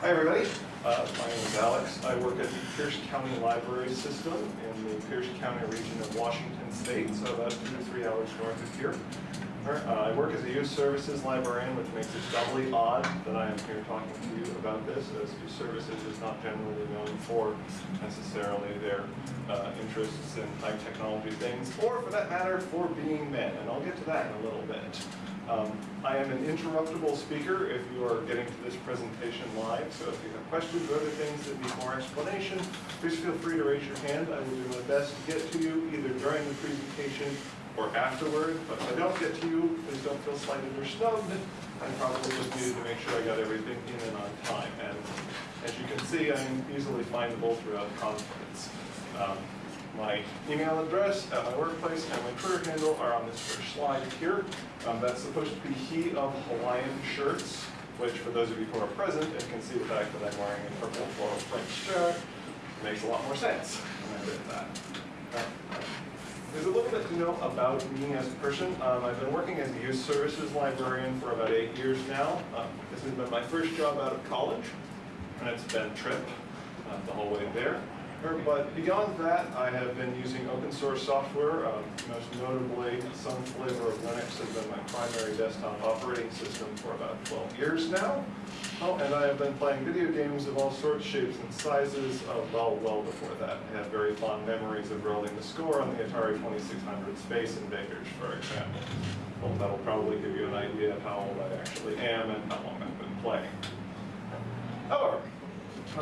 Hi, everybody. Uh, My name is Alex. I work at the Pierce County Library System in the Pierce County region of Washington State, so about two to three hours north of here. Uh, I work as a youth services librarian, which makes it doubly odd that I am here talking to you about this, as youth services is not generally known for necessarily their uh, interests in high technology things, or for that matter, for being men, and I'll get to that in a little bit. Um, I am an interruptible speaker if you are getting to this presentation live, so if you have questions or other things that need more explanation, please feel free to raise your hand. I will do my best to get to you either during the presentation or afterward, but if I don't get to you, please don't feel slighted or snubbed. I probably just needed to make sure I got everything in and on time, and as you can see, I'm easily findable throughout the conference. Um, my email address at my workplace and my Twitter handle are on this first slide here. Um, that's supposed to be he of Hawaiian shirts, which for those of you who are present and can see the fact that I'm wearing a purple floral print shirt, makes a lot more sense when I did that. There's a little bit to know about me as a person. Um, I've been working as a youth services librarian for about eight years now. Um, this has been my first job out of college, and it's been trip uh, the whole way there. But beyond that, I have been using open source software, um, most notably some flavor of Linux has been my primary desktop operating system for about 12 years now. Oh, and I have been playing video games of all sorts, shapes, and sizes, uh, well, well before that. I have very fond memories of rolling the score on the Atari 2600 Space Invaders, for example. Well, that'll probably give you an idea of how old I actually am and how long I've been playing. However,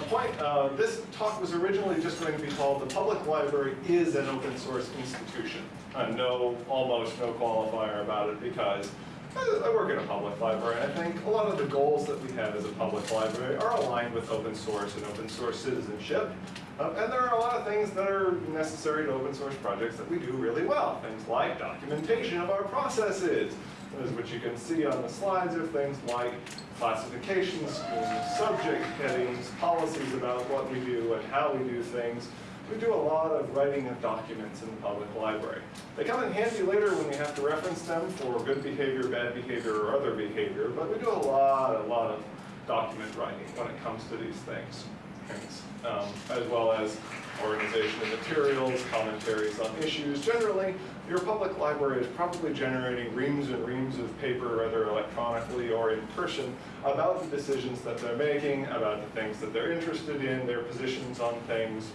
point, uh, this talk was originally just going to be called The Public Library is an Open Source Institution. Uh, no, almost no qualifier about it because I I work in a public library and I think a lot of the goals that we have as a public library are aligned with open source and open source citizenship. Uh, and there are a lot of things that are necessary to open source projects that we do really well. Things like documentation of our processes, as which you can see on the slides are things like classification schemes, subject headings, policies about what we do and how we do things. We do a lot of writing of documents in the public library. They come in handy later when we have to reference them for good behavior, bad behavior, or other behavior, but we do a lot, a lot of document writing when it comes to these things. Things um, as well as organization of materials, commentaries on issues. Generally, your public library is probably generating reams and reams of paper, whether electronically or in person, about the decisions that they're making, about the things that they're interested in, their positions on things,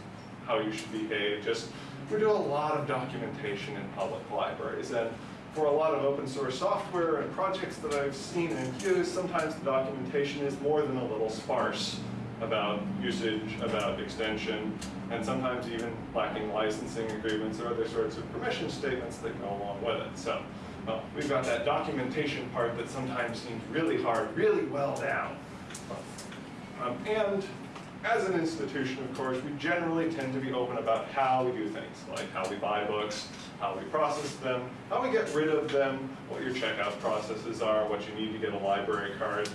how you should behave. Just, we do a lot of documentation in public libraries. And for a lot of open source software and projects that I've seen and used, sometimes the documentation is more than a little sparse about usage, about extension, and sometimes even lacking licensing agreements or other sorts of permission statements that go along with it. So we've got that documentation part that sometimes seems really hard, really well down. Um, and as an institution, of course, we generally tend to be open about how we do things, like how we buy books, how we process them, how we get rid of them, what your checkout processes are, what you need to get a library card,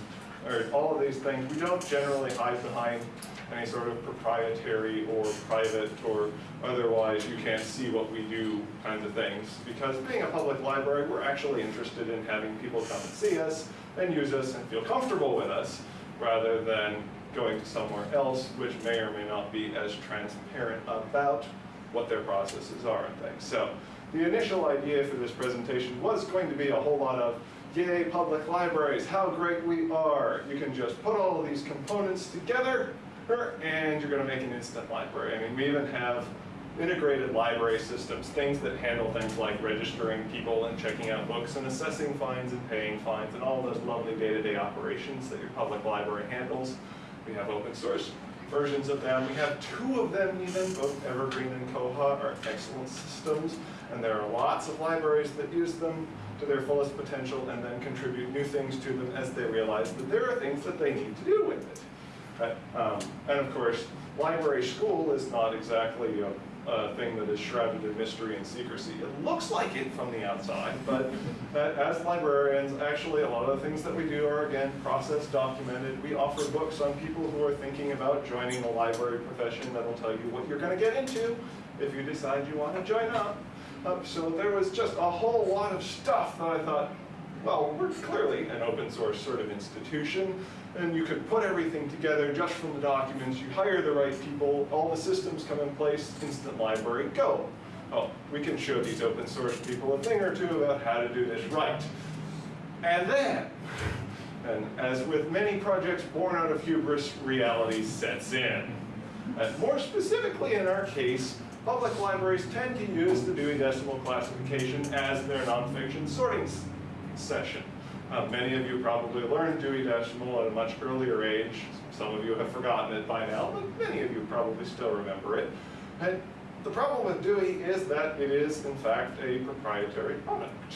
or all of these things. We don't generally hide behind any sort of proprietary or private or otherwise you can't see what we do kinds of things. Because being a public library, we're actually interested in having people come and see us and use us and feel comfortable with us rather than going to somewhere else which may or may not be as transparent about what their processes are and things. So the initial idea for this presentation was going to be a whole lot of yay, public libraries, how great we are. You can just put all of these components together and you're gonna make an instant library. I mean, we even have integrated library systems, things that handle things like registering people and checking out books and assessing fines and paying fines and all those lovely day-to-day -day operations that your public library handles. We have open source versions of them. We have two of them even, both Evergreen and Koha are excellent systems, and there are lots of libraries that use them to their fullest potential and then contribute new things to them as they realize that there are things that they need to do with it. Right? Um, and of course, library school is not exactly a, a, thing that is shrouded in mystery and secrecy. It looks like it from the outside, but as librarians, actually a lot of the things that we do are, again, process documented. We offer books on people who are thinking about joining the library profession that will tell you what you're going to get into if you decide you want to join up. Uh, so there was just a whole lot of stuff that I thought, well, we're clearly an open source sort of institution, and you could put everything together just from the documents, you hire the right people, all the systems come in place, instant library, go. Oh, we can show these open source people a thing or two about how to do this right. And then, and as with many projects born out of hubris, reality sets in. And more specifically in our case, public libraries tend to use the Dewey Decimal Classification as their nonfiction sorting session. Uh, many of you probably learned Dewey Decimal at a much earlier age. Some of you have forgotten it by now, but many of you probably still remember it. And the problem with Dewey is that it is, in fact, a proprietary product.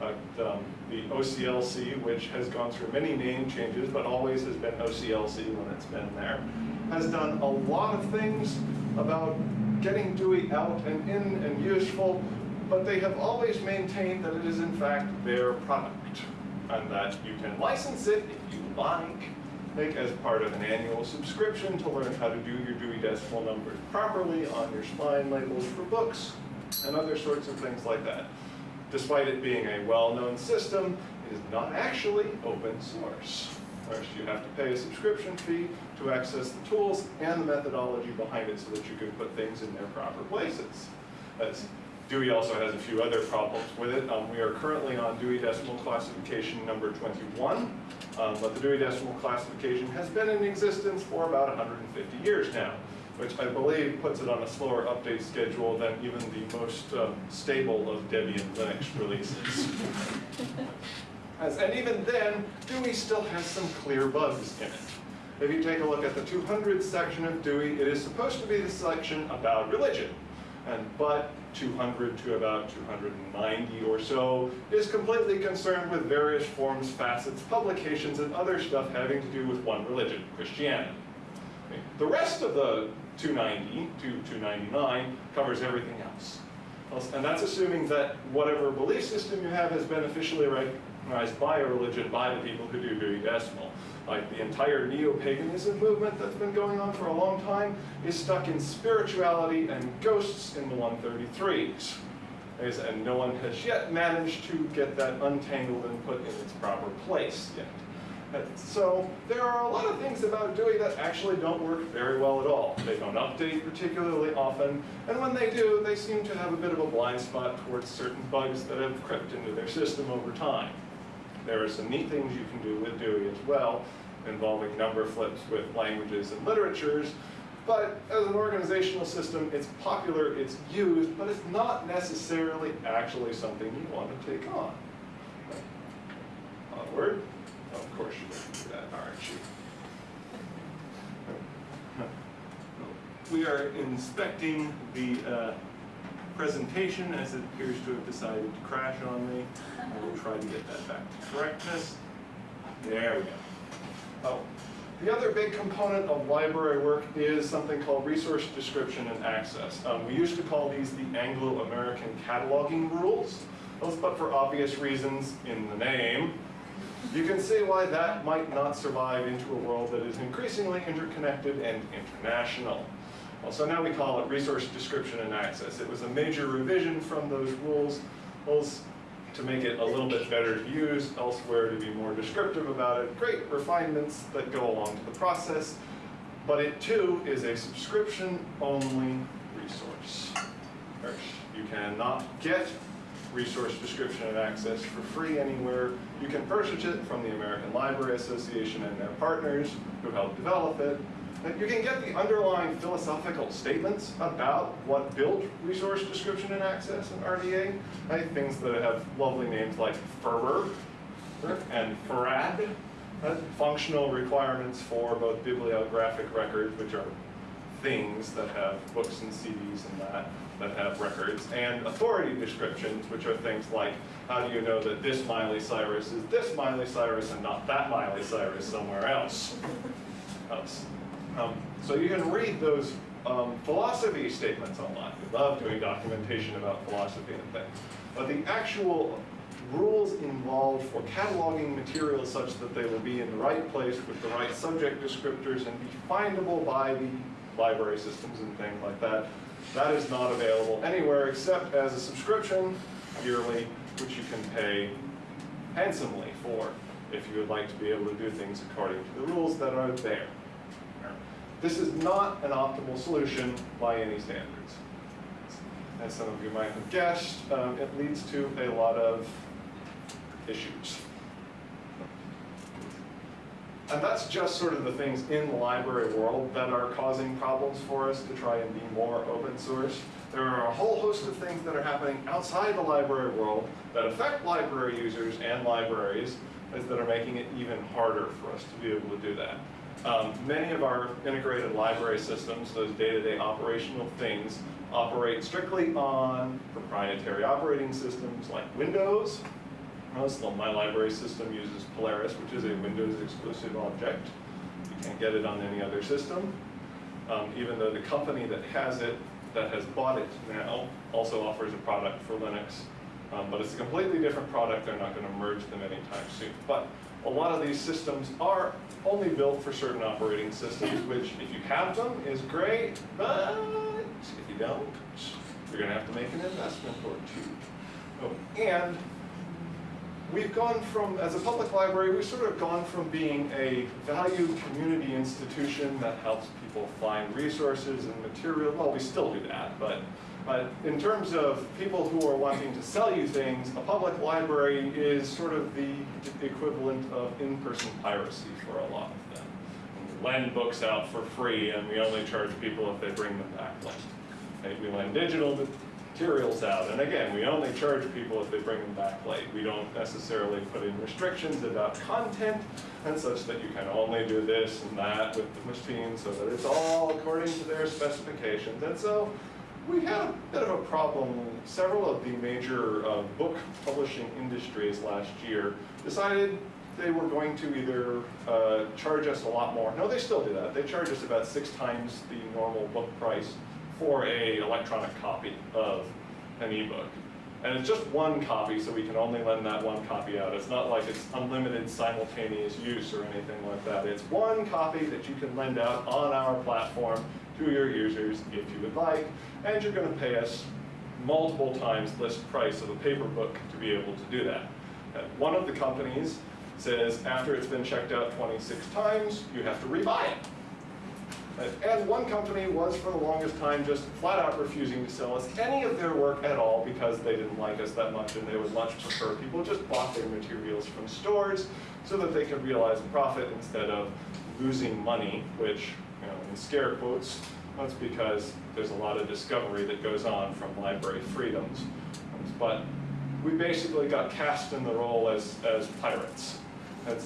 Uh, um, the OCLC, which has gone through many name changes, but always has been OCLC when it's been there, has done a lot of things about getting Dewey out and in and useful, but they have always maintained that it is in fact their product, and that you can license it if you like, make as part of an annual subscription to learn how to do your Dewey Decimal numbers properly on your spine labels for books, and other sorts of things like that. Despite it being a well-known system, it is not actually open source. First, you have to pay a subscription fee to access the tools and the methodology behind it so that you can put things in their proper places. Dewey also has a few other problems with it. Um, we are currently on Dewey Decimal Classification number 21, um, but the Dewey Decimal Classification has been in existence for about 150 years now, which I believe puts it on a slower update schedule than even the most um, stable of Debian Linux releases. As, and even then, Dewey still has some clear bugs in it. If you take a look at the 200 section of Dewey, it is supposed to be the section about religion. And, but 200 to about 290 or so is completely concerned with various forms, facets, publications, and other stuff having to do with one religion, Christianity. The rest of the 290 to 299 covers everything else. And that's assuming that whatever belief system you have has been officially recognized by a religion by the people who do Dewey Decimal. Like the entire neo-paganism movement that's been going on for a long time is stuck in spirituality and ghosts in the 133s. And no one has yet managed to get that untangled and put in its proper place yet. So there are a lot of things about Dewey that actually don't work very well at all. They don't update particularly often, and when they do, they seem to have a bit of a blind spot towards certain bugs that have crept into their system over time. There are some neat things you can do with Dewey as well, involving number flips with languages and literatures, but as an organizational system, it's popular, it's used, but it's not necessarily actually something you want to take on. Onward. Of course going to do that, aren't you? We are inspecting the uh, presentation as it appears to have decided to crash on me. I will try to get that back to correctness. There we go. Oh, the other big component of library work is something called resource description and access. Um, we used to call these the Anglo-American cataloging rules, but for obvious reasons in the name, you can see why that might not survive into a world that is increasingly interconnected and international. Well, so now we call it resource description and access. It was a major revision from those rules to make it a little bit better to use, elsewhere to be more descriptive about it. Great refinements that go along to the process, but it too is a subscription-only resource. You cannot get resource description and access for free anywhere. You can purchase it from the American Library Association and their partners who help develop it. You can get the underlying philosophical statements about what built resource description and access in RDA. Right? Things that have lovely names like FRBR and FRAD. Right? Uh, functional requirements for both bibliographic records, which are things that have books and CDs and that, that have records, and authority descriptions, which are things like, how do you know that this Miley Cyrus is this Miley Cyrus and not that Miley Cyrus somewhere else? Um, so you can read those um, philosophy statements online. We love doing documentation about philosophy and things. But the actual rules involved for cataloging materials such that they will be in the right place with the right subject descriptors and be findable by the library systems and things like that, that is not available anywhere except as a subscription yearly, which you can pay handsomely for if you would like to be able to do things according to the rules that are there. This is not an optimal solution by any standards. As some of you might have guessed, um, it leads to a lot of issues. And that's just sort of the things in the library world that are causing problems for us to try and be more open source. There are a whole host of things that are happening outside the library world that affect library users and libraries that are making it even harder for us to be able to do that. Um, many of our integrated library systems, those day-to-day -day operational things, operate strictly on proprietary operating systems like Windows. So my library system uses Polaris, which is a Windows exclusive object. You can't get it on any other system. Um, even though the company that has it, that has bought it now, also offers a product for Linux. Um, but it's a completely different product. They're not going to merge them anytime soon. But a lot of these systems are only built for certain operating systems, which if you have them is great, but if you don't, you're going to have to make an investment or two. Oh, and we've gone from, as a public library, we've sort of gone from being a valued community institution that helps people find resources and material, well, we still do that, but but in terms of people who are wanting to sell you things, a public library is sort of the equivalent of in-person piracy for a lot of them. We lend books out for free and we only charge people if they bring them back late. We lend digital materials out and again, we only charge people if they bring them back late. We don't necessarily put in restrictions about content and such that you can only do this and that with the machine so that it's all according to their specifications. And so we had a bit of a problem. Several of the major uh, book publishing industries last year decided they were going to either uh, charge us a lot more. No, they still do that. They charge us about six times the normal book price for a electronic copy of an ebook. And it's just one copy, so we can only lend that one copy out. It's not like it's unlimited simultaneous use or anything like that. It's one copy that you can lend out on our platform to your users if you would like, and you're going to pay us multiple times list price of a paper book to be able to do that. And one of the companies says after it's been checked out 26 times, you have to rebuy it. Uh, and one company was, for the longest time, just flat out refusing to sell us any of their work at all because they didn't like us that much and they would much prefer people just bought their materials from stores so that they could realize a profit instead of losing money, which know, in scare quotes, that's because there's a lot of discovery that goes on from library freedoms. But we basically got cast in the role as, as pirates.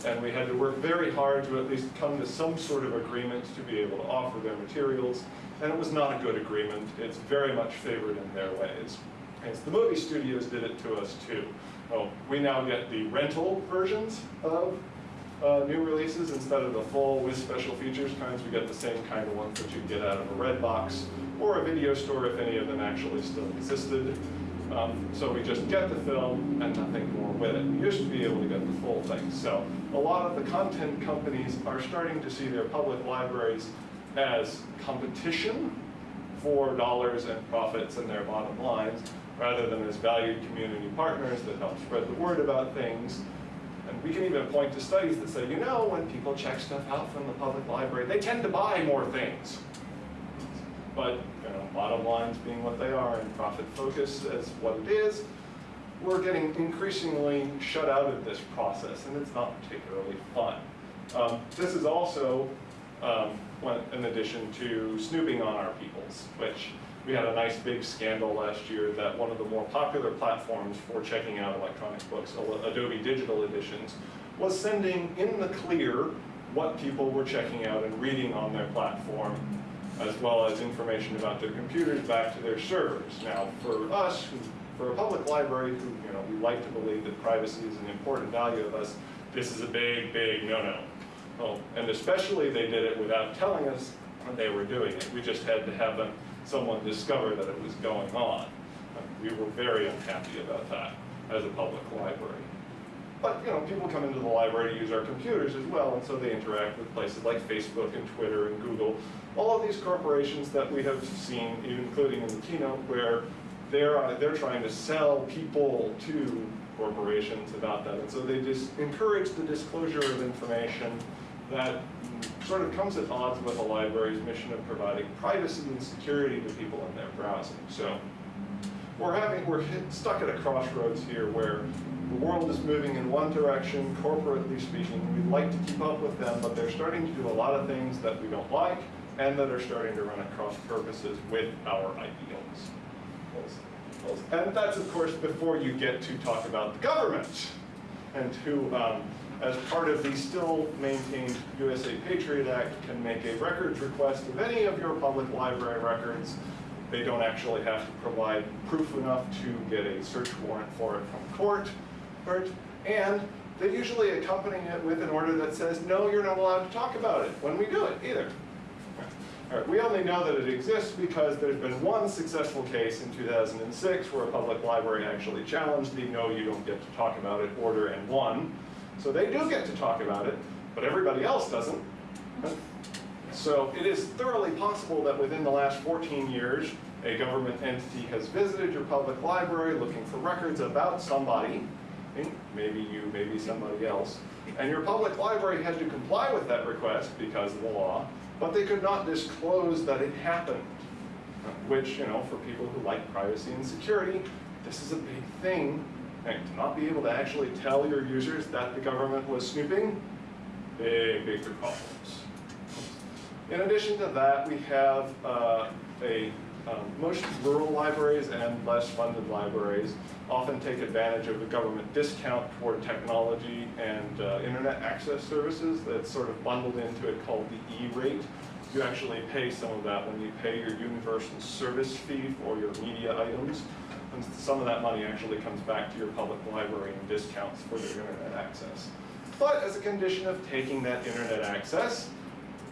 and we had to work very hard to at least come to some sort of agreement to be able to offer their materials. And it was not a good agreement. It's very much favored in their ways. And the movie studios did it to us too. We now get the rental versions of uh, new releases instead of the full with special features kinds. We get the same kind of ones that you get out of a red box or a video store if any of them actually still existed. Um, so we just get the film and nothing more with it. We used to be able to get the full thing. So a lot of the content companies are starting to see their public libraries as competition for dollars and profits and their bottom lines, rather than as valued community partners that help spread the word about things and we can even point to studies that say, you know, when people check stuff out from the public library, they tend to buy more things. But, you know, bottom lines being what they are and profit focus as what it is, we're getting increasingly shut out of this process, and it's not particularly fun. Um, this is also um, in addition to snooping on our peoples, which we had a nice big scandal last year that one of the more popular platforms for checking out electronic books, Adobe Digital Editions, was sending in the clear what people were checking out and reading on their platform, as well as information about their computers back to their servers. Now, for us, for a public library who, you know, we like to believe that privacy is an important value of us, this is a big, big no-no. Oh, and especially they did it without telling us they were doing it. We just had to have them someone discovered that it was going on. We were very unhappy about that as a public library. But you know, people come into the library to use our computers as well, and so they interact with places like Facebook and Twitter and Google. All of these corporations that we have seen, including in the keynote, where they're, uh, they're trying to sell people to corporations about that. And so they just encourage the disclosure of information that sort of comes at odds with the library's mission of providing privacy and security to people in their browsing. So we're having, we're stuck at a crossroads here where the world is moving in one direction, corporately speaking. We'd like to keep up with them, but they're starting to do a lot of things that we don't like and that are starting to run at cross purposes with our ideals. And that's, of course, before you get to talk about the government and who, um, as part of the still maintained USA Patriot Act, can make a records request of any of your public library records. They don't actually have to provide proof enough to get a search warrant for it from court. And they usually accompany it with an order that says, no, you're not allowed to talk about it when we do it either. We only know that it exists because there's been one successful case in 2006 where a public library actually challenged the no, you don't get to talk about it order and won. So they do get to talk about it, but everybody else doesn't. So it is thoroughly possible that within the last 14 years, a government entity has visited your public library looking for records about somebody, maybe you, maybe somebody else, and your public library had to comply with that request because of the law, but they could not disclose that it happened, which, you know, for people who like privacy and security, this is a big thing. And to not be able to actually tell your users that the government was snooping, big, big problems. In addition to that, we have uh, a um, most rural libraries and less funded libraries often take advantage of the government discount for technology and uh, internet access services that's sort of bundled into it called the E-rate. You actually pay some of that when you pay your universal service fee for your media items. And some of that money actually comes back to your public library in discounts for their internet access. But as a condition of taking that internet access,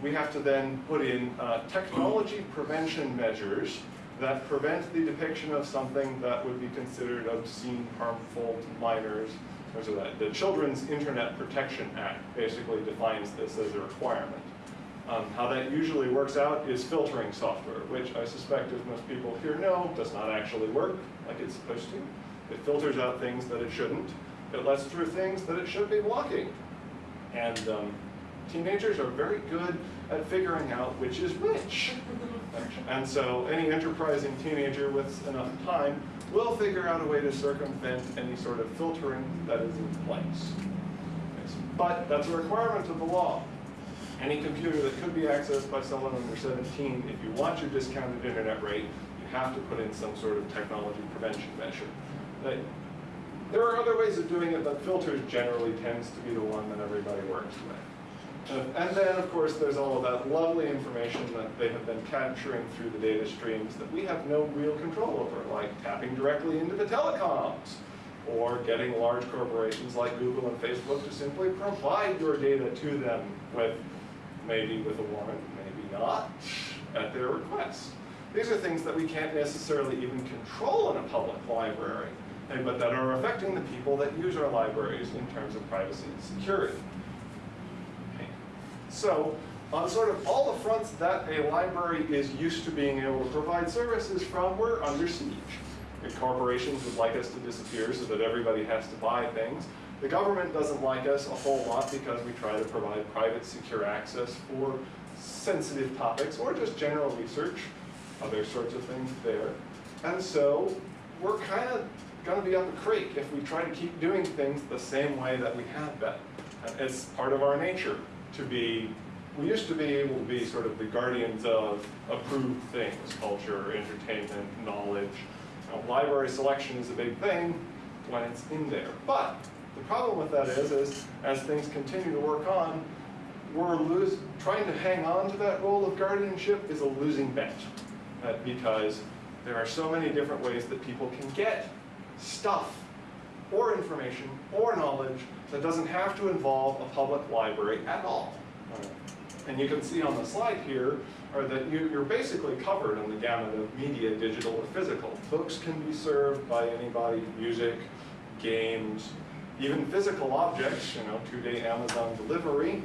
we have to then put in uh, technology prevention measures that prevent the depiction of something that would be considered obscene, harmful to minors. So that the Children's Internet Protection Act basically defines this as a requirement. Um, how that usually works out is filtering software, which I suspect, as most people here know, does not actually work like it's supposed to. It filters out things that it shouldn't. It lets through things that it should be blocking. And um, teenagers are very good at figuring out which is which. And so any enterprising teenager with enough time will figure out a way to circumvent any sort of filtering that is in place. But that's a requirement of the law. Any computer that could be accessed by someone under 17, if you want your discounted internet rate, have to put in some sort of technology prevention measure. There are other ways of doing it, but filters generally tends to be the one that everybody works with. Uh, and then, of course, there's all of that lovely information that they have been capturing through the data streams that we have no real control over, like tapping directly into the telecoms, or getting large corporations like Google and Facebook to simply provide your data to them with, maybe with a warrant, maybe not, at their request. These are things that we can't necessarily even control in a public library, but that are affecting the people that use our libraries in terms of privacy and security. So on sort of all the fronts that a library is used to being able to provide services from, we're under siege. If corporations would like us to disappear so that everybody has to buy things. The government doesn't like us a whole lot because we try to provide private secure access for sensitive topics or just general research, other sorts of things there. And so we're kind of going to be up a creek if we try to keep doing things the same way that we have been. It's part of our nature to be, we used to be able to be sort of the guardians of approved things, culture, entertainment, knowledge. You know, library selection is a big thing when it's in there. But the problem with that is, is as things continue to work on, we're lose, trying to hang on to that role of guardianship is a losing bet. Uh, because there are so many different ways that people can get stuff or information or knowledge that doesn't have to involve a public library at all. And you can see on the slide here are that you, are basically covered in the gamut of media, digital or physical. Books can be served by anybody, music, games, even physical objects, you know, two-day Amazon delivery.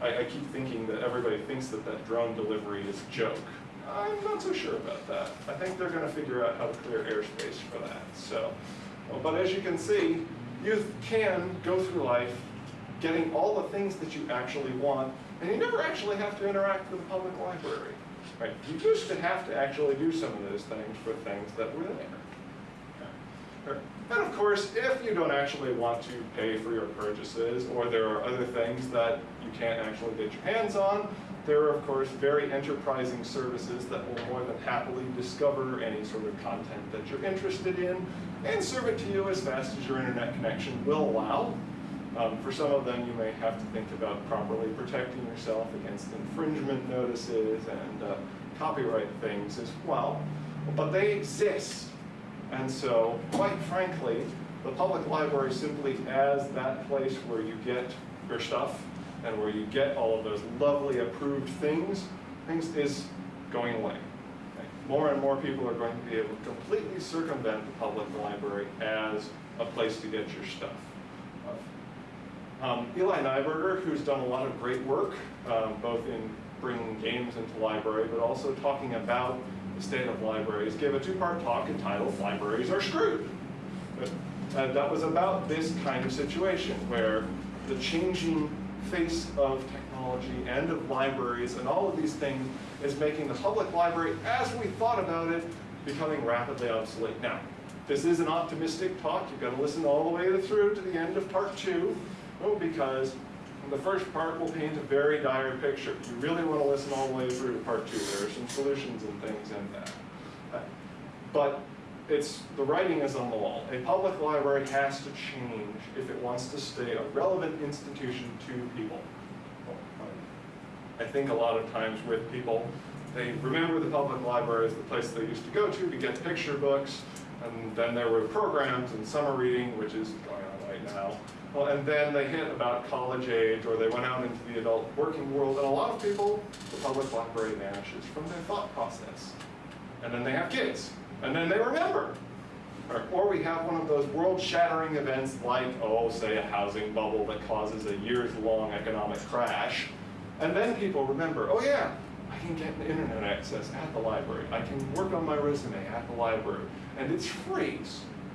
I, I, keep thinking that everybody thinks that that drone delivery is a joke. I'm not so sure about that. I think they're gonna figure out how to clear airspace for that, so. But as you can see, you can go through life getting all the things that you actually want, and you never actually have to interact with the public library. Right? You used to have to actually do some of those things for things that were there. And of course, if you don't actually want to pay for your purchases, or there are other things that you can't actually get your hands on, there are of course very enterprising services that will more than happily discover any sort of content that you're interested in and serve it to you as fast as your internet connection will allow. Um, for some of them, you may have to think about properly protecting yourself against infringement notices and uh, copyright things as well. But they exist. And so, quite frankly, the public library simply as that place where you get your stuff and where you get all of those lovely approved things, things is going away. Okay? More and more people are going to be able to completely circumvent the public library as a place to get your stuff. Um, Eli Neiburger, who's done a lot of great work, um, both in bringing games into library, but also talking about the state of libraries, gave a two-part talk entitled "Libraries Are Screwed." And that was about this kind of situation where the changing face of technology and of libraries and all of these things is making the public library, as we thought about it, becoming rapidly obsolete. Now, this is an optimistic talk. You've got to listen all the way through to the end of part two. Well, because the first part will paint a very dire picture. You really want to listen all the way through to part two. There are some solutions and things in that. Uh, But it's, the writing is on the wall. A public library has to change if it wants to stay a relevant institution to people. I think a lot of times with people, they remember the public library as the place they used to go to to get picture books, and then there were programs and summer reading, which is going on right now. Well, and then they hit about college age, or they went out into the adult working world, and a lot of people, the public library vanishes from their thought process. And then they have kids, and then they remember. Or, we have one of those world-shattering events like, oh, say a housing bubble that causes a years-long economic crash, and then people remember, oh yeah, I can get internet access at the library. I can work on my resume at the library. And it's free,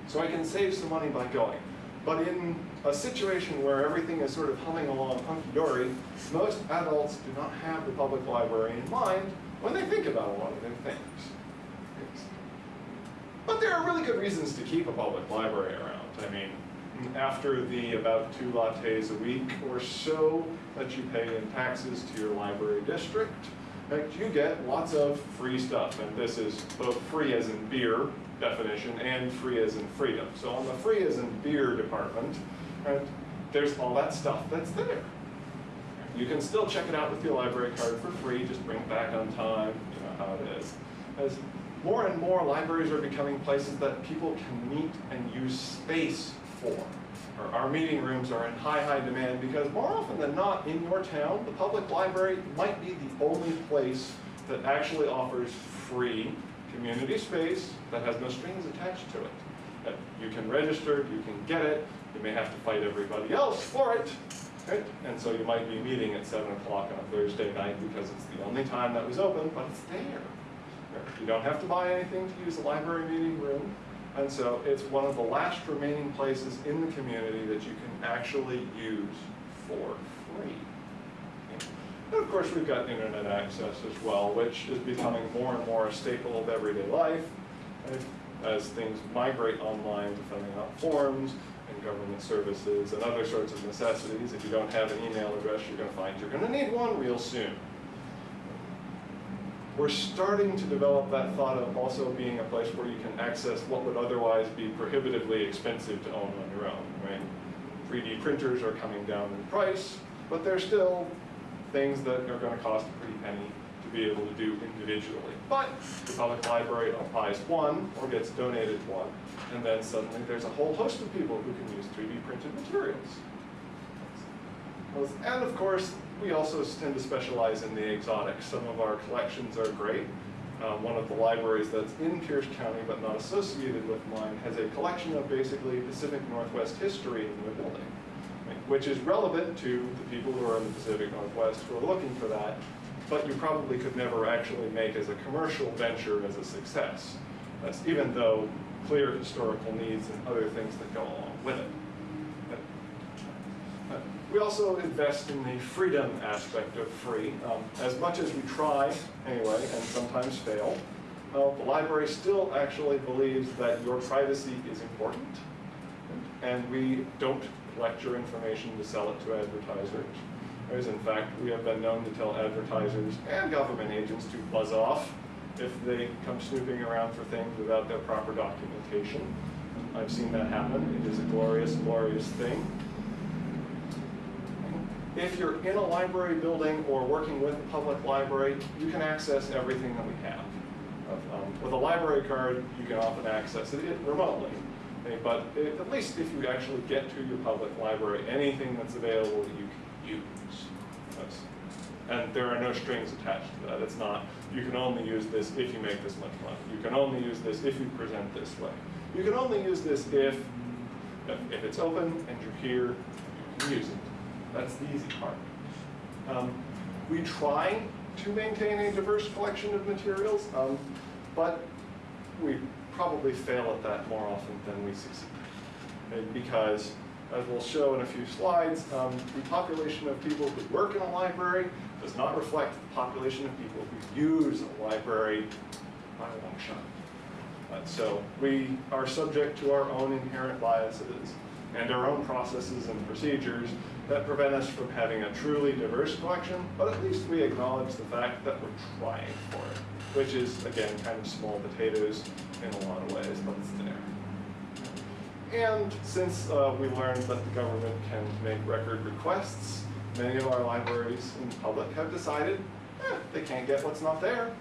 so I can save some money by going. But in a situation where everything is sort of humming along hunky-dory, most adults do not have the public library in mind when they think about a lot of their things. But there are really good reasons to keep a public library around. I mean, after the about two lattes a week or so that you pay in taxes to your library district, you get lots of free stuff. And this is both free as in beer definition and free as in freedom. So on the free as in beer department, right, there's all that stuff that's there. You can still check it out with your library card for free, just bring it back on time, you know how it is. As more and more libraries are becoming places that people can meet and use space for. Our- meeting rooms are in high, high demand because more often than not in your town, the public library might be the only place that actually offers free community space that has no strings attached to it. You can register, you can get it, you may have to fight everybody else for it, right? And so you might be meeting at seven o'clock on a Thursday night because it's the only time that was open, but it's there. You don't have to buy anything to use the library meeting room. And so it's one of the last remaining places in the community that you can actually use for free. And of course, we've got internet access as well, which is becoming more and more a staple of everyday life as things migrate online to filling out forms and government services and other sorts of necessities. If you don't have an email address, you're going to find you're going to need one real soon we're starting to develop that thought of also being a place where you can access what would otherwise be prohibitively expensive to own on your own, right? 3D printers are coming down in price, but they're still things that are going to cost a pretty penny to be able to do individually. But the public library buys one or gets donated one, and then suddenly there's a whole host of people who can use 3D printed materials. And of course, we also tend to specialize in the exotics. Some of our collections are great. Um, one of the libraries that's in Pierce County but not associated with mine has a collection of basically Pacific Northwest history in the building, which is relevant to the people who are in the Pacific Northwest who are looking for that. but you probably could never actually make as a commercial venture as a success. That's even though clear historical needs and other things that go along with it. We also invest in the freedom aspect of free. Um, as much as we try, anyway, and sometimes fail, uh, the library still actually believes that your privacy is important. And we don't collect your information to sell it to advertisers. Whereas in fact, we have been known to tell advertisers and government agents to buzz off if they come snooping around for things without their proper documentation. I've seen that happen. It is a glorious, glorious thing. If you're in a library building or working with a public library, you can access everything that we have. Um, with a library card, you can often access it remotely. Okay, But it- at least if you actually get to your public library, anything that's available you can use. And there are no strings attached to that. It's not, you can only use this if you make this much money. You can only use this if you present this way. You can only use this if, if if it's open and you're here, you can use it. That's the easy part. Um, we try to maintain a diverse collection of materials, um, but we probably fail at that more often than we succeed. Because, as we'll show in a few slides, um, the population of people who work in a library does not reflect the population of people who use a library by a long shot. Uh, so we are subject to our own inherent biases and our own processes and procedures that prevent us from having a truly diverse collection, but at least we acknowledge the fact that we're trying for it, which is, again, kind of small potatoes in a lot of ways, but it's there. And since uh, we learned that the government can make record requests, many of our libraries in public have decided eh, they can't get what's not there.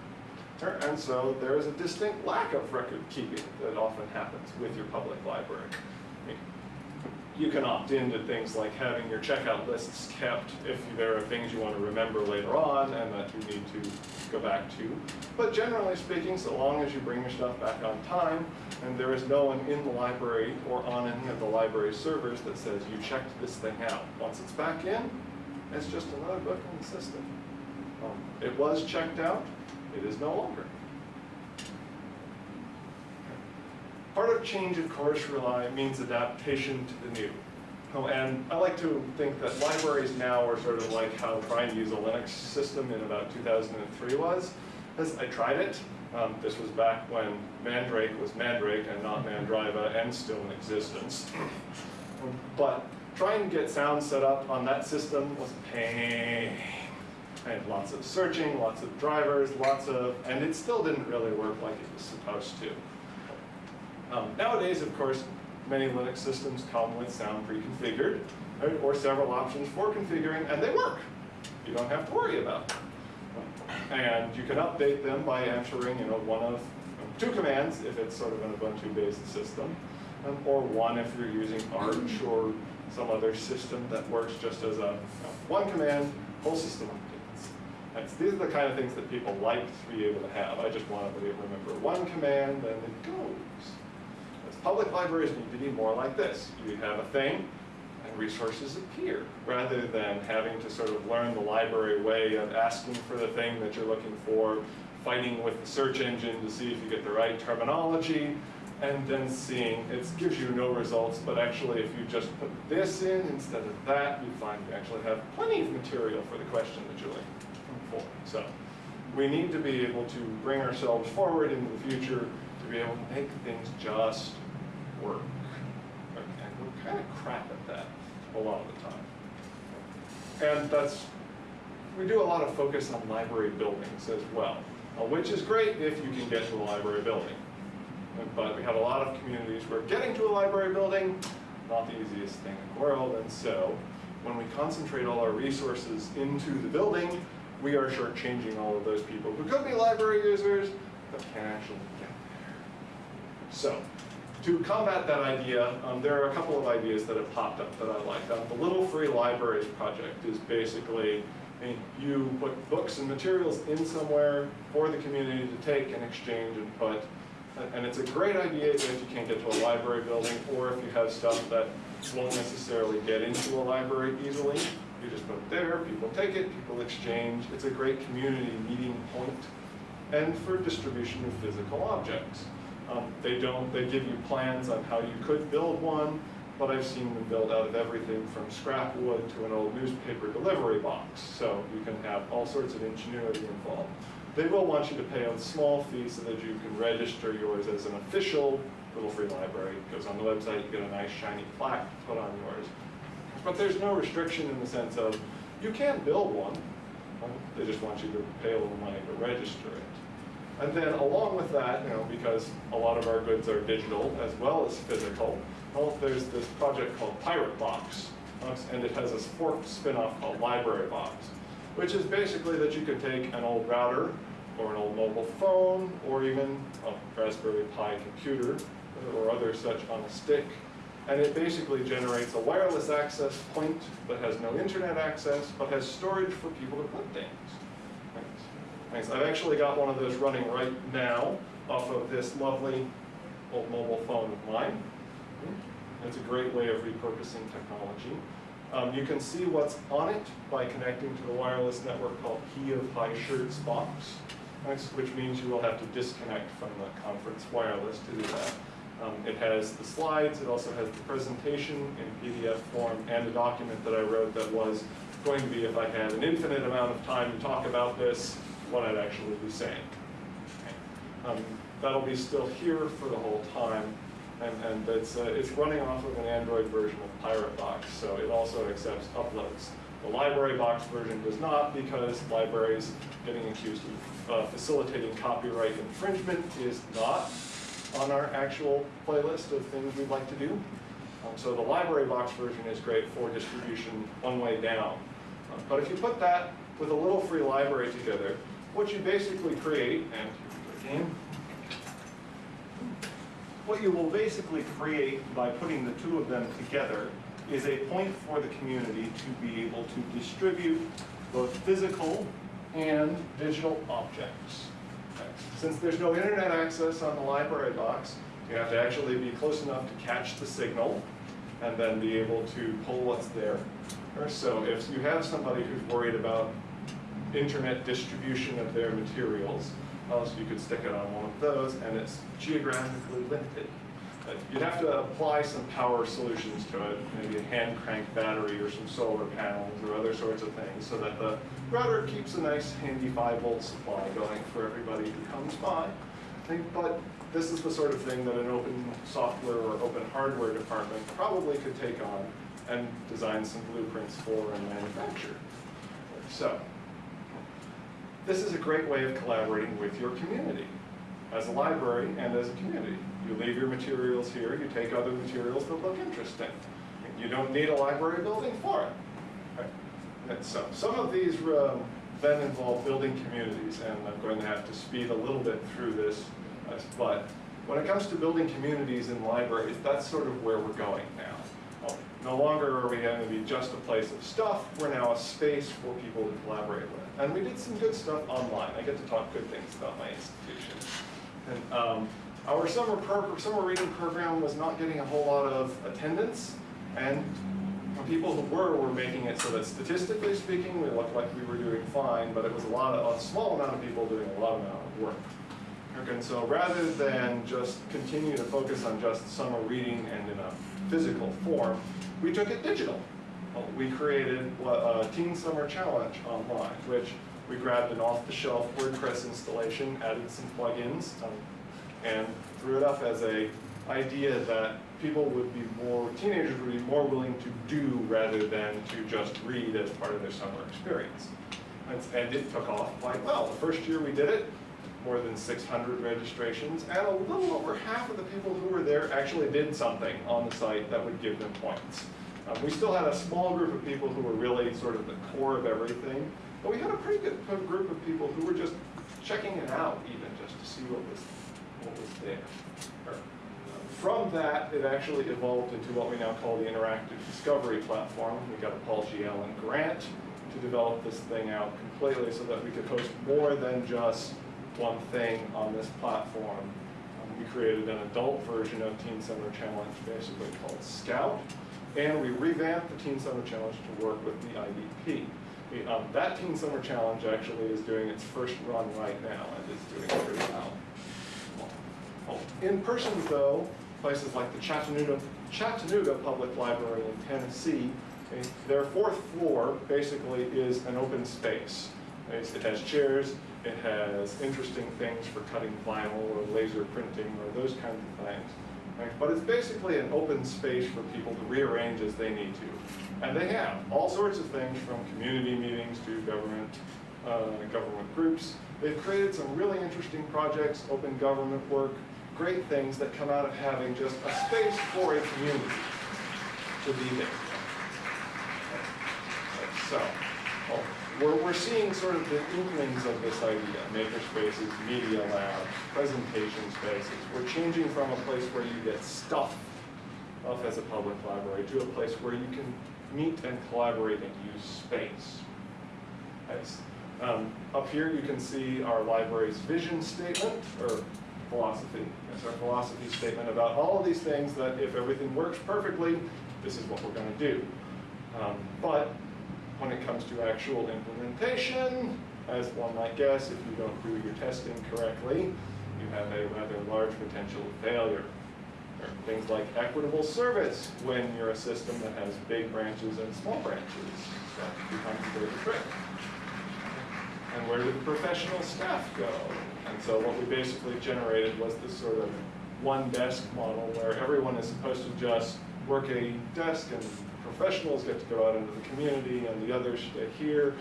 And so there is a distinct lack of record keeping that often happens with your public library. You can opt into things like having your checkout lists kept if there are things you want to remember later on and that you need to go back to. But generally speaking, so long as you bring your stuff back on time and there is no one in the library or on any of the library servers that says you checked this thing out. Once it's back in, it's just another book in the system. Um, It was checked out, it is no longer. Change, of course, rely means adaptation to the new. Oh, and I like to think that libraries now are sort of like how trying to use a Linux system in about 2003 was. Because I tried it. Um, this was back when Mandrake was Mandrake and not Mandriva and still in existence. But trying to get sound set up on that system was a pain. I had lots of searching, lots of drivers, lots of, and it still didn't really work like it was supposed to. Um, nowadays, of course, many Linux systems come with sound pre-configured, right, or several options for configuring, and they work. You don't have to worry about them. And you can update them by entering, you know, one of two commands if it's sort of an Ubuntu-based system, um, or one if you're using Arch or some other system that works just as a you know, one command, whole system updates. That's, these are the kind of things that people like to be able to have. I just want to be able to remember one command and it goes. Public libraries need to be more like this. You have a thing, and resources appear, rather than having to sort of learn the library way of asking for the thing that you're looking for, fighting with the search engine to see if you get the right terminology, and then seeing it gives you no results, but actually if you just put this in instead of that, you find you actually have plenty of material for the question that you're looking for. So we need to be able to bring ourselves forward into the future to be able to make things just work. And we're kind of crap at that a lot of the time. And that's, we do a lot of focus on library buildings as well, uh, which is great if you can get to a library building. But we have a lot of communities where getting to a library building, not the easiest thing in the world, and so when we concentrate all our resources into the building, we are shortchanging all of those people who could be library users, but can't actually get there. So, to combat that idea, um, there are a couple of ideas that have popped up that I like. Um, the Little Free Libraries project is basically, I mean, you put books and materials in somewhere for the community to take and exchange and put. And it's a great idea if you can't get to a library building or if you have stuff that won't necessarily get into a library easily. You just put it there, people take it, people exchange. It's a great community meeting point and for distribution of physical objects. Um, they don't, they give you plans on how you could build one, but I've seen them built out of everything from scrap wood to an old newspaper delivery box. So you can have all sorts of ingenuity involved. They will want you to pay a small fee so that you can register yours as an official little free library. It goes on the website, you get a nice shiny plaque put on yours. But there's no restriction in the sense of, you can build one, they just want you to pay a little money to register it. And then along with that, you know, because a lot of our goods are digital as well as physical, well, there's this project called Pirate Box, and it has this forked spin-off called Library Box, which is basically that you could take an old router or an old mobile phone or even a Raspberry Pi computer or other such on a stick, and it basically generates a wireless access point that has no internet access, but has storage for people to put things. Thanks. I've actually got one of those running right now off of this lovely old mobile phone of mine. It's a great way of repurposing technology. Um, you can see what's on it by connecting to the wireless network called Key of High Shirts box, which means you will have to disconnect from the conference wireless to do that. Um, it has the slides, it also has the presentation in PDF form, and a document that I wrote that was going to be, if I had an infinite amount of time to talk about this, what I'd actually be saying. Um, that'll be still here for the whole time, and, and it's, uh, it's running off of an Android version of Pirate Box, so it also accepts uploads. The library box version does not because libraries getting accused of uh, facilitating copyright infringement is not on our actual playlist of things we'd like to do. Um, so the library box version is great for distribution one way down. But if you put that with a little free library together, what you basically create, and again, what you will basically create by putting the two of them together is a point for the community to be able to distribute both physical and digital objects. Since there's no internet access on the library box, you have to actually be close enough to catch the signal and then be able to pull what's there. So if you have somebody who's worried about internet distribution of their materials, uh, So you could stick it on one of those and it's geographically limited. Uh, you'd have to apply some power solutions to it, maybe a hand crank battery or some solar panels or other sorts of things so that the router keeps a nice handy 5 volt supply going for everybody who comes by. But this is the sort of thing that an open software or open hardware department probably could take on and design some blueprints for and manufacture. So, this is a great way of collaborating with your community as a library and as a community. You leave your materials here, you take other materials that look interesting. You don't need a library building for it. And so some of these um, then involve building communities, and I'm going to have to speed a little bit through this, uh, but when it comes to building communities in libraries, that's sort of where we're going now. No longer are we going to be just a place of stuff, we're now a space for people to collaborate with. And we did some good stuff online. I get to talk good things about my institution. And um, our summer, summer reading program was not getting a whole lot of attendance, and people who were were making it so that statistically speaking, we looked like we were doing fine, but it was a lot of, a small amount of people doing a lot amount of work. And so rather than just continue to focus on just summer reading and in a physical form, we took it digital. We created a Teen Summer Challenge online, which we grabbed an off-the-shelf WordPress installation, added some plugins, um, and threw it up as a idea that people would be more, teenagers would be more willing to do rather than to just read as part of their summer experience. And, and it took off quite well. The first year we did it, more than 600 registrations, and a little over half of the people who were there actually did something on the site that would give them points. Um, we still had a small group of people who were really sort of the core of everything, but we had a pretty good group of people who were just checking it out even just to see what was, what was there. From that, it actually evolved into what we now call the Interactive Discovery Platform. We got a Paul G. Allen grant to develop this thing out completely so that we could host more than just one thing on this platform. Um, we created an adult version of Teen Summer Challenge basically called Scout, And we revamped the Teen Summer Challenge to work with the IDP. Um, that Teen Summer Challenge actually is doing its first run right now and is doing pretty well. In person though, places like the Chattanooga, Chattanooga Public Library in Tennessee, eh, their fourth floor basically is an open space. It's- It has chairs, it has interesting things for cutting vinyl or laser printing or those kinds of things. right? But it's basically an open space for people to rearrange as they need to. And they have all sorts of things from community meetings to government, uh, government groups. They've created some really interesting projects, open government work, great things that come out of having just a space for a community to be there. So, we're, we're seeing sort of the inklings of this idea, maker spaces, media labs, presentation spaces. We're changing from a place where you get stuff off as a public library to a place where you can meet and collaborate and use space. Nice. Um, up here you can see our library's vision statement, or philosophy. That's our philosophy statement about all of these things that if everything works perfectly, this is what we're going to do. Um, but when it comes to actual implementation, as one might guess, if you don't do your testing correctly, you have a rather large potential of failure. There are things like equitable service when you're a system that has big branches and small branches. That becomes a bit of a trick. And where do the professional staff go? And so what we basically generated was this sort of one desk model where everyone is supposed to just work a desk and professionals get to go out into the community and the others stay here.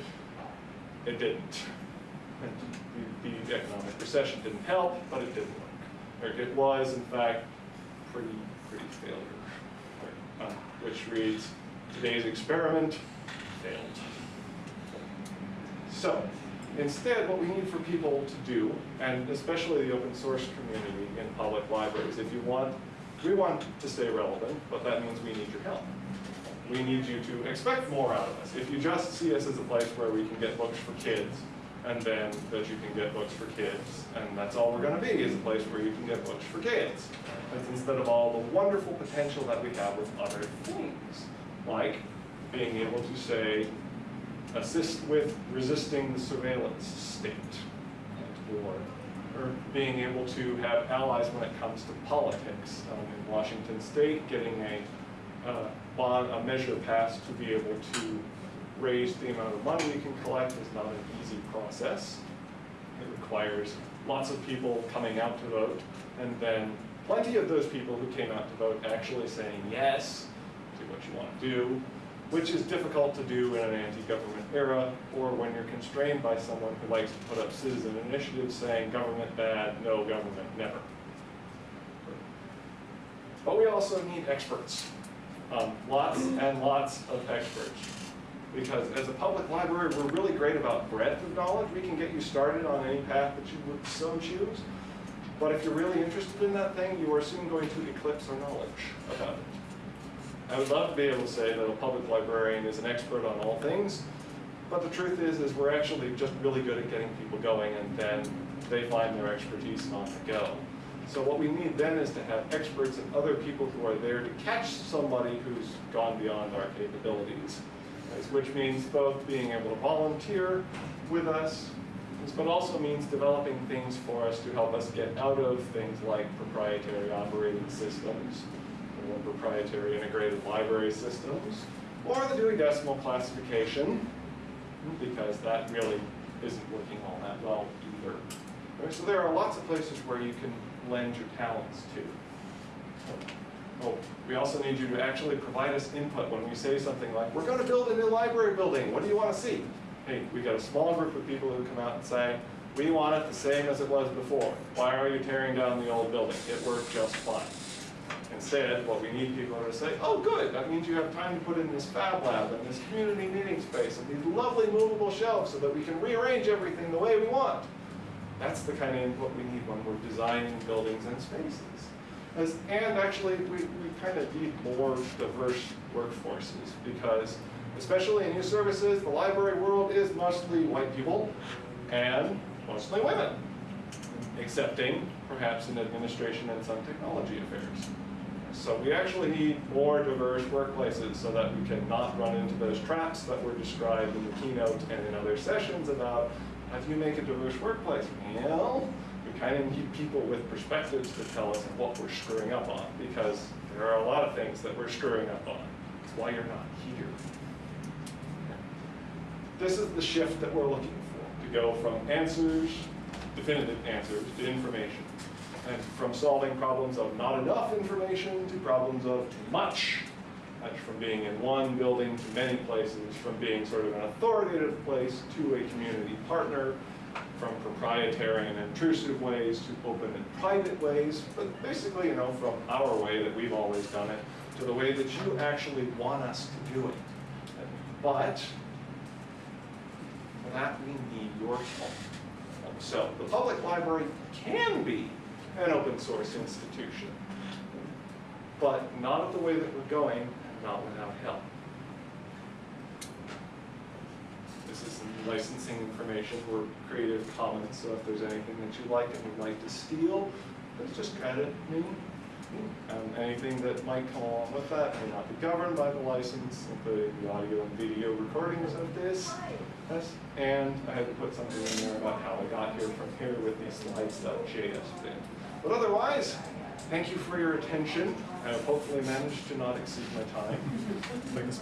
It didn't. The, the economic recession didn't help, but it didn't work. Or it was, in fact, pretty, pretty failure. Uh, which reads, today's experiment failed. So, instead, what we need for people to do, and especially the open source community in public libraries, if you want, we want to stay relevant, but that means we need your help. We need you to expect more out of us. If you just see us as a place where we can get books for kids, and then that you can get books for kids, and that's all we're gonna be, is a place where you can get books for kids. That's instead of all the wonderful potential that we have with other things, like being able to say, assist with resisting the surveillance state, or, or being able to have allies when it comes to politics. Um, in Washington State, getting a uh, bond, a measure passed to be able to raise the amount of money we can collect is not an easy process. It requires lots of people coming out to vote, and then plenty of those people who came out to vote actually saying yes to what you want to do, which is difficult to do in an anti-government era, or when you're constrained by someone who likes to put up citizen initiatives saying government bad, no government, never. But we also need experts, um, lots and lots of experts. Because as a public library, we're really great about breadth of knowledge. We can get you started on any path that you would so choose. But if you're really interested in that thing, you are soon going to eclipse our knowledge about it. I would love to be able to say that a public librarian is an expert on all things, but the truth is, is we're actually just really good at getting people going and then they find their expertise on the go. So what we need then is to have experts and other people who are there to catch somebody who's gone beyond our capabilities. Which means both being able to volunteer with us, but also means developing things for us to help us get out of things like proprietary operating systems, or proprietary integrated library systems, or the Dewey Decimal Classification, because that really isn't working all that well either. So there are lots of places where you can lend your talents to. Oh, we also need you to actually provide us input when we say something like, we're going to build a new library building, what do you want to see? Hey, we got a small group of people who come out and say, we want it the same as it was before. Why are you tearing down the old building? It worked just fine. Instead, what we need people to say, oh good, that means you have time to put in this fab lab and this community meeting space and these lovely movable shelves so that we can rearrange everything the way we want. That's the kind of input we need when we're designing buildings and spaces. As, and actually, we, we kind of need more diverse workforces because, especially in youth services, the library world is mostly white people and mostly women, excepting perhaps in administration and some technology affairs. So we actually need more diverse workplaces so that we can not run into those traps that were described in the keynote and in other sessions about how do you make a diverse workplace? Well, we kind of need people with perspectives to tell us what we're screwing up on because there are a lot of things that we're screwing up on. It's why you're not here. This is the shift that we're looking for, to go from answers, definitive answers, to information. And from solving problems of not enough information to problems of too much. From being in one building to many places, from being sort of an authoritative place to a community partner, from proprietary and intrusive ways to open and private ways, but basically, you know, from our way that we've always done it to the way that you actually want us to do it. But for that, we need your help. So the public library can be an open source institution, but not of the way that we're going, not without help. This is some licensing information for Creative Commons, so if there's anything that you like and would like to steal, please just credit me. Um, anything that might come along with that may not be governed by the license, including the audio and video recordings of this. Yes, and I had to put something in there about how I got here from here with these slides.js bin. But otherwise, thank you for your attention. I have hopefully managed to not exceed my time. Thanks.